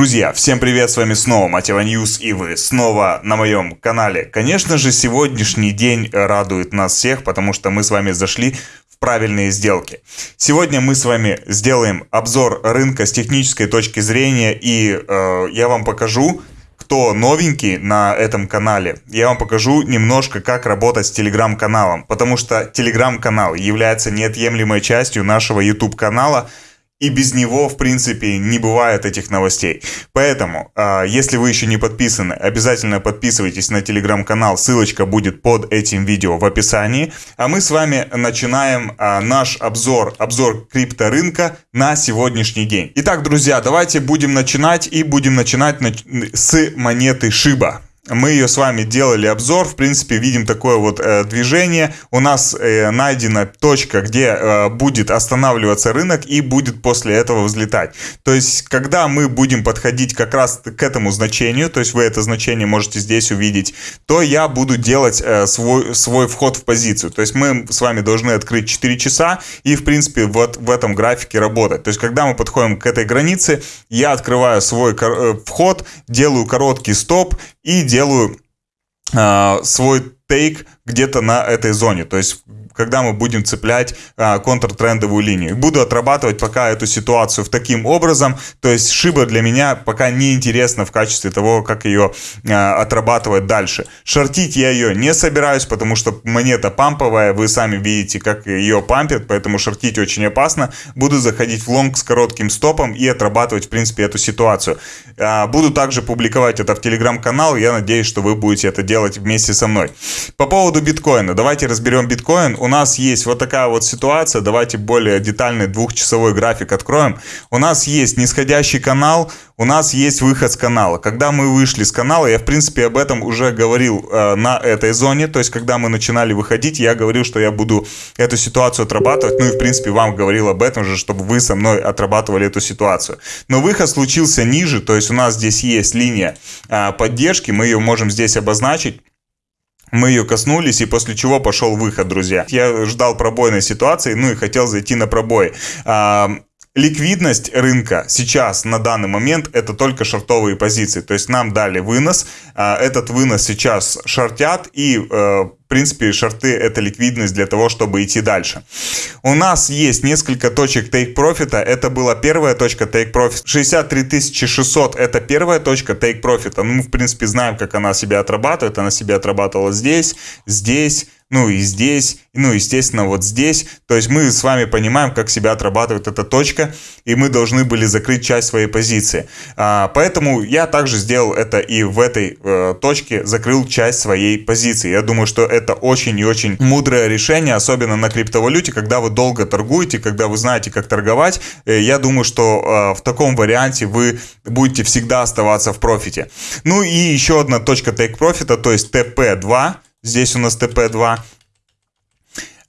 Друзья, всем привет, с вами снова Мотива News и вы снова на моем канале. Конечно же, сегодняшний день радует нас всех, потому что мы с вами зашли в правильные сделки. Сегодня мы с вами сделаем обзор рынка с технической точки зрения и э, я вам покажу, кто новенький на этом канале, я вам покажу немножко, как работать с телеграм-каналом, потому что телеграм-канал является неотъемлемой частью нашего YouTube канала, и без него, в принципе, не бывает этих новостей. Поэтому, а, если вы еще не подписаны, обязательно подписывайтесь на телеграм-канал, ссылочка будет под этим видео в описании. А мы с вами начинаем а, наш обзор, обзор крипторынка на сегодняшний день. Итак, друзья, давайте будем начинать и будем начинать с монеты Шиба мы ее с вами делали обзор, в принципе, видим такое вот э, движение. У нас э, найдена точка, где э, будет останавливаться рынок и будет после этого взлетать. То есть, когда мы будем подходить как раз к этому значению, то есть вы это значение можете здесь увидеть, то я буду делать э, свой, свой вход в позицию. То есть, мы с вами должны открыть 4 часа и, в принципе, вот в этом графике работать. То есть, когда мы подходим к этой границе, я открываю свой э, вход, делаю короткий стоп и делаю э, свой тейк где-то на этой зоне. То есть когда мы будем цеплять а, контртрендовую линию. Буду отрабатывать пока эту ситуацию в таким образом, то есть шиба для меня пока не интересна в качестве того, как ее а, отрабатывать дальше. Шортить я ее не собираюсь, потому что монета памповая, вы сами видите, как ее пампят, поэтому шортить очень опасно. Буду заходить в лонг с коротким стопом и отрабатывать, в принципе, эту ситуацию. А, буду также публиковать это в телеграм-канал, я надеюсь, что вы будете это делать вместе со мной. По поводу биткоина, давайте разберем биткоин у нас есть вот такая вот ситуация, давайте более детальный двухчасовой график откроем. У нас есть нисходящий канал, у нас есть выход с канала. Когда мы вышли с канала, я в принципе об этом уже говорил э, на этой зоне, то есть когда мы начинали выходить, я говорил, что я буду эту ситуацию отрабатывать, ну и в принципе вам говорил об этом же, чтобы вы со мной отрабатывали эту ситуацию. Но выход случился ниже, то есть у нас здесь есть линия э, поддержки, мы ее можем здесь обозначить. Мы ее коснулись, и после чего пошел выход, друзья. Я ждал пробойной ситуации, ну и хотел зайти на пробой. Ликвидность рынка сейчас на данный момент это только шортовые позиции. То есть нам дали вынос, а, этот вынос сейчас шортят и э, в принципе шорты это ликвидность для того, чтобы идти дальше. У нас есть несколько точек take profit. Это была первая точка take profit. 63 600 это первая точка take profit. Ну, мы в принципе знаем, как она себя отрабатывает. Она себя отрабатывала здесь, здесь, ну и здесь, ну естественно вот здесь. То есть мы с вами понимаем, как себя отрабатывает эта точка, и мы должны были закрыть часть своей позиции. А, поэтому я также сделал это и в этой э, точке, закрыл часть своей позиции. Я думаю, что это очень и очень мудрое решение, особенно на криптовалюте, когда вы долго торгуете, когда вы знаете, как торговать. Э, я думаю, что э, в таком варианте вы будете всегда оставаться в профите. Ну и еще одна точка take профита, то есть TP2, Здесь у нас ТП2.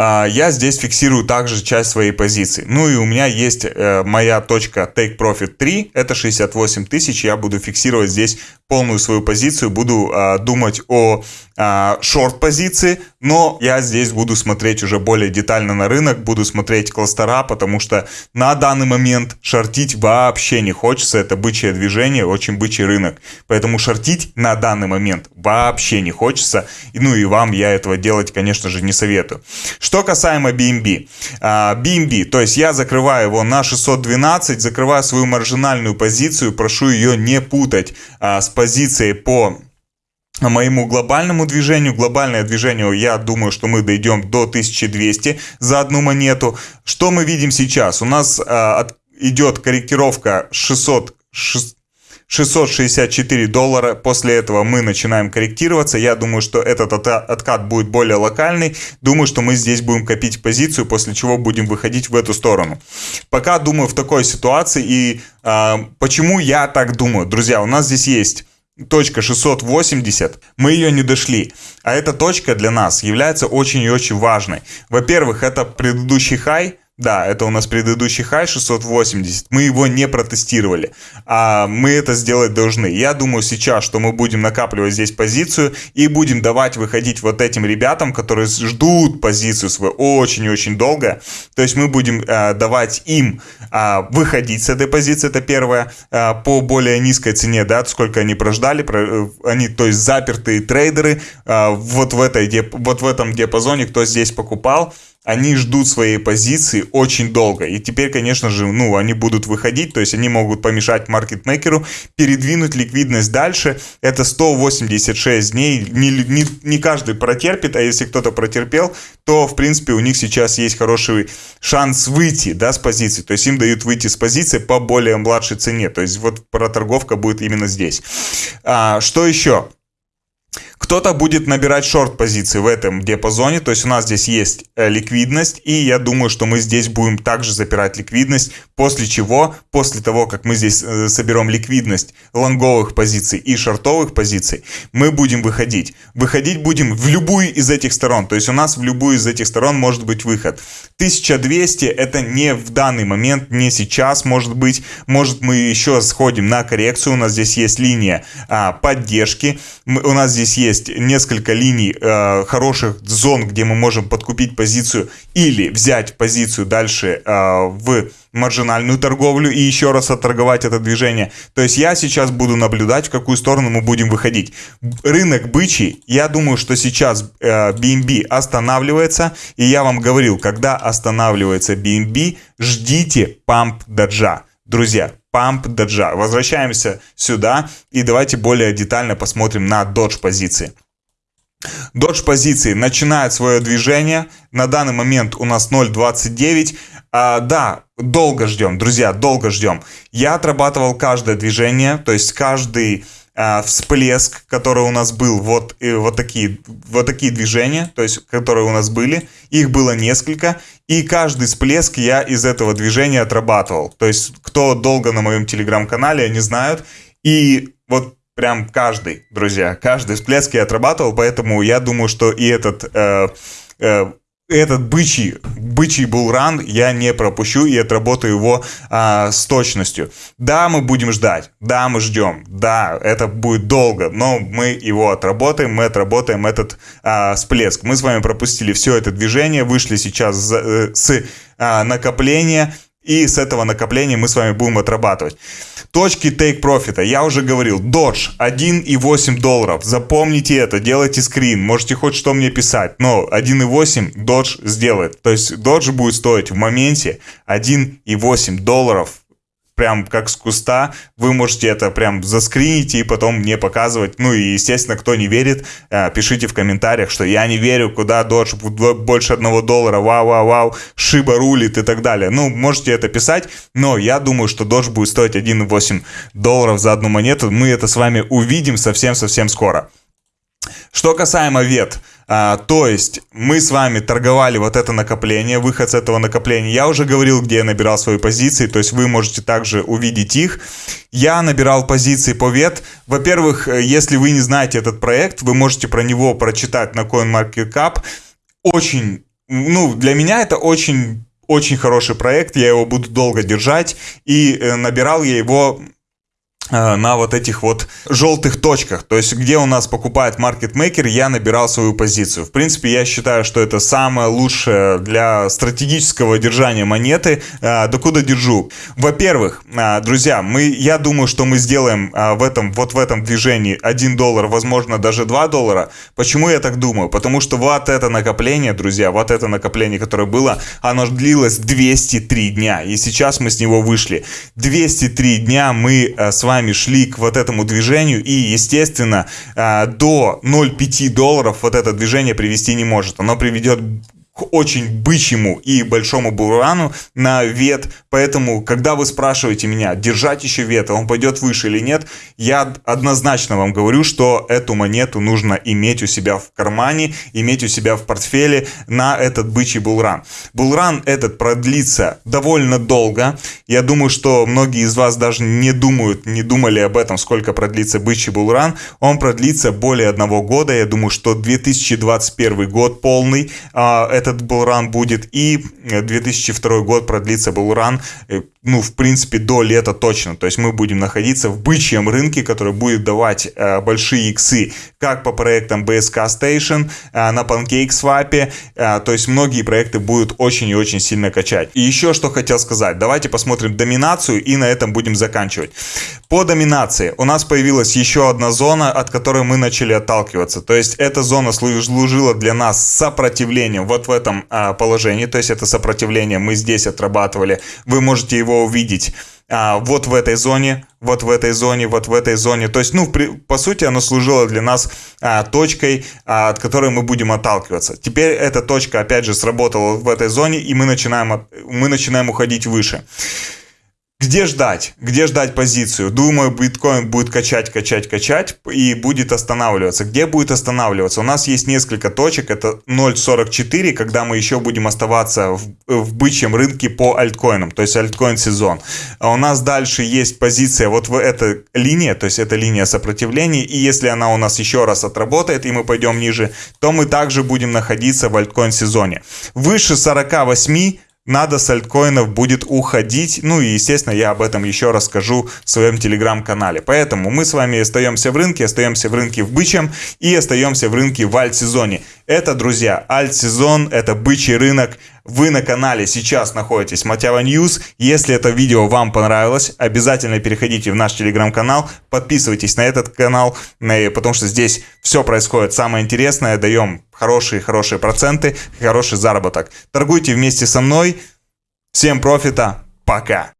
А, я здесь фиксирую также часть своей позиции. Ну и у меня есть э, моя точка Take Profit 3, это 68 тысяч. Я буду фиксировать здесь полную свою позицию, буду а, думать о а, шорт-позиции, но я здесь буду смотреть уже более детально на рынок, буду смотреть кластера, потому что на данный момент шортить вообще не хочется, это бычье движение, очень бычий рынок, поэтому шортить на данный момент вообще не хочется, ну и вам я этого делать, конечно же, не советую. Что касаемо BNB, а, BNB, то есть я закрываю его на 612, закрываю свою маржинальную позицию, прошу ее не путать а, с позицией по моему глобальному движению. Глобальное движение, я думаю, что мы дойдем до 1200 за одну монету. Что мы видим сейчас? У нас э, идет корректировка 600, 664 доллара. После этого мы начинаем корректироваться. Я думаю, что этот откат будет более локальный. Думаю, что мы здесь будем копить позицию, после чего будем выходить в эту сторону. Пока думаю в такой ситуации. И э, почему я так думаю? Друзья, у нас здесь есть точка 680, мы ее не дошли. А эта точка для нас является очень и очень важной. Во-первых, это предыдущий хай, Да, это у нас предыдущий хай 680. Мы его не протестировали. А мы это сделать должны. Я думаю сейчас, что мы будем накапливать здесь позицию и будем давать выходить вот этим ребятам, которые ждут позицию свою очень-очень долго. То есть мы будем э, давать им э, выходить с этой позиции, это первое, э, по более низкой цене, да, сколько они прождали. Про, э, они, то есть запертые трейдеры э, вот, в этой, вот в этом диапазоне, кто здесь покупал, они ждут своей позиции очень долго. И теперь, конечно же, ну, они будут выходить, то есть они могут помешать маркетмейкеру передвинуть ликвидность дальше. Это 186 дней. Не, не, не каждый протерпит, а если кто-то протерпел, то, в принципе, у них сейчас есть хороший шанс выйти, да, с позиции. То есть им дают выйти с позиции по более младшей цене. То есть вот проторговка будет именно здесь. А, что еще? Кто-то будет набирать шорт-позиции в этом диапазоне, то есть у нас здесь есть э, ликвидность, и я думаю, что мы здесь будем также запирать ликвидность, после чего, после того, как мы здесь э, соберем ликвидность лонговых позиций и шортовых позиций, мы будем выходить. Выходить будем в любую из этих сторон, то есть у нас в любую из этих сторон может быть выход. 1200 это не в данный момент, не сейчас может быть, может мы еще сходим на коррекцию, у нас здесь есть линия а, поддержки, мы, у нас здесь есть есть несколько линий э, хороших зон, где мы можем подкупить позицию или взять позицию дальше э, в маржинальную торговлю и еще раз отторговать это движение. То есть я сейчас буду наблюдать, в какую сторону мы будем выходить. Рынок бычий, я думаю, что сейчас э, BNB останавливается, и я вам говорил, когда останавливается BNB, ждите памп даджа. Друзья, памп доджа. Возвращаемся сюда и давайте более детально посмотрим на додж позиции. Додж позиции начинает свое движение. На данный момент у нас 0.29. А, да, долго ждем, друзья, долго ждем. Я отрабатывал каждое движение, то есть каждый а, всплеск, который у нас был, вот, и вот, такие, вот такие движения, то есть, которые у нас были, их было несколько, и каждый всплеск я из этого движения отрабатывал. То есть, кто долго на моем телеграм-канале, они знают, и вот прям каждый, друзья, каждый всплеск я отрабатывал, поэтому я думаю, что и этот... Э, э, этот бычий, бычий булран я не пропущу и отработаю его а, с точностью. Да, мы будем ждать, да, мы ждем, да, это будет долго, но мы его отработаем, мы отработаем этот а, всплеск. Мы с вами пропустили все это движение, вышли сейчас с, с а, накопления, и с этого накопления мы с вами будем отрабатывать. Точки take profit. Я уже говорил, Dodge 1,8 долларов. Запомните это, делайте скрин. Можете хоть что мне писать, но 1,8 Dodge сделает. То есть Dodge будет стоить в моменте 1,8 долларов прям как с куста, вы можете это прям заскринить и потом мне показывать. Ну и, естественно, кто не верит, э, пишите в комментариях, что я не верю, куда Dodge больше одного доллара, вау-вау-вау, шиба рулит и так далее. Ну, можете это писать, но я думаю, что Dodge будет стоить 1,8 долларов за одну монету. Мы это с вами увидим совсем-совсем скоро. Что касаемо вет, а, то есть мы с вами торговали вот это накопление, выход с этого накопления. Я уже говорил, где я набирал свои позиции, то есть вы можете также увидеть их. Я набирал позиции по вет. Во-первых, э, если вы не знаете этот проект, вы можете про него прочитать на CoinMarketCap. Очень, ну, для меня это очень очень хороший проект, я его буду долго держать, и э, набирал я его на вот этих вот желтых точках, то есть где у нас покупает маркетмейкер, я набирал свою позицию. В принципе, я считаю, что это самое лучшее для стратегического держания монеты. Э, докуда держу? Во-первых, э, друзья, мы, я думаю, что мы сделаем в этом, вот в этом движении 1 доллар, возможно, даже 2 доллара. Почему я так думаю? Потому что вот это накопление, друзья, вот это накопление, которое было, оно длилось 203 дня, и сейчас мы с него вышли. 203 дня мы с вами вами шли к вот этому движению, и, естественно, а, до 0,5 долларов вот это движение привести не может. Оно приведет к очень бычьему и большому бурану на вет. Поэтому, когда вы спрашиваете меня, держать еще вет, он пойдет выше или нет, я однозначно вам говорю, что эту монету нужно иметь у себя в кармане, иметь у себя в портфеле на этот бычий булран. Булран этот продлится довольно долго. Я думаю, что многие из вас даже не думают, не думали об этом, сколько продлится бычий булран. Он продлится более одного года. Я думаю, что 2021 год полный. А, это этот булран будет, и 2002 год продлится булран, ну, в принципе, до лета точно. То есть мы будем находиться в бычьем рынке, который будет давать э, большие иксы как по проектам BSK Station, э, на PancakeSwap, э, то есть многие проекты будут очень и очень сильно качать. И еще что хотел сказать, давайте посмотрим доминацию и на этом будем заканчивать. По доминации у нас появилась еще одна зона, от которой мы начали отталкиваться. То есть эта зона служила для нас сопротивлением вот в этом э, положении, то есть это сопротивление мы здесь отрабатывали. Вы можете его увидеть а, вот в этой зоне, вот в этой зоне, вот в этой зоне. То есть, ну, при, по сути, оно служило для нас а, точкой, а, от которой мы будем отталкиваться. Теперь эта точка, опять же, сработала в этой зоне, и мы начинаем, мы начинаем уходить выше. Где ждать? Где ждать позицию? Думаю, биткоин будет качать, качать, качать и будет останавливаться. Где будет останавливаться? У нас есть несколько точек. Это 0.44, когда мы еще будем оставаться в, в бычьем рынке по альткоинам, то есть альткоин сезон. А у нас дальше есть позиция вот в эта линия, то есть это линия сопротивления. И если она у нас еще раз отработает и мы пойдем ниже, то мы также будем находиться в альткоин сезоне. Выше 48 надо с альткоинов будет уходить. Ну и, естественно, я об этом еще расскажу в своем телеграм-канале. Поэтому мы с вами остаемся в рынке, остаемся в рынке в бычьем и остаемся в рынке в альт-сезоне. Это, друзья, альт-сезон, это бычий рынок. Вы на канале сейчас находитесь Мотива News. Если это видео вам понравилось, обязательно переходите в наш телеграм-канал, подписывайтесь на этот канал, потому что здесь все происходит самое интересное, даем хорошие-хорошие проценты, хороший заработок. Торгуйте вместе со мной. Всем профита, пока!